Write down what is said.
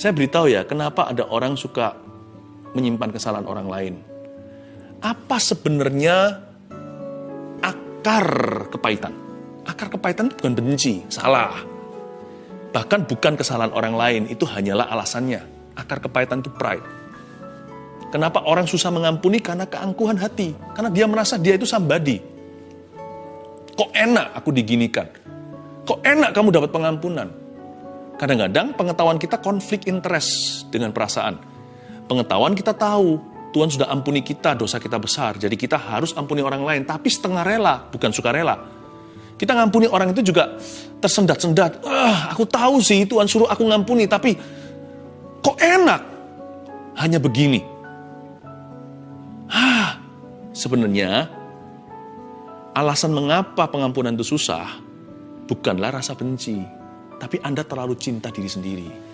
Saya beritahu ya, kenapa ada orang suka menyimpan kesalahan orang lain. Apa sebenarnya akar kepahitan? Akar kepahitan bukan benci, salah. Bahkan bukan kesalahan orang lain, itu hanyalah alasannya. Akar kepahitan itu pride. Kenapa orang susah mengampuni? Karena keangkuhan hati. Karena dia merasa dia itu somebody. Kok enak aku diginikan? Kok enak kamu dapat pengampunan? Kadang-kadang pengetahuan kita konflik interest dengan perasaan. Pengetahuan kita tahu, Tuhan sudah ampuni kita, dosa kita besar. Jadi kita harus ampuni orang lain, tapi setengah rela, bukan suka rela. Kita ngampuni orang itu juga tersendat-sendat. Ah, aku tahu sih Tuhan suruh aku ngampuni, tapi kok enak? Hanya begini. Ah, sebenarnya alasan mengapa pengampunan itu susah bukanlah rasa benci, tapi Anda terlalu cinta diri sendiri.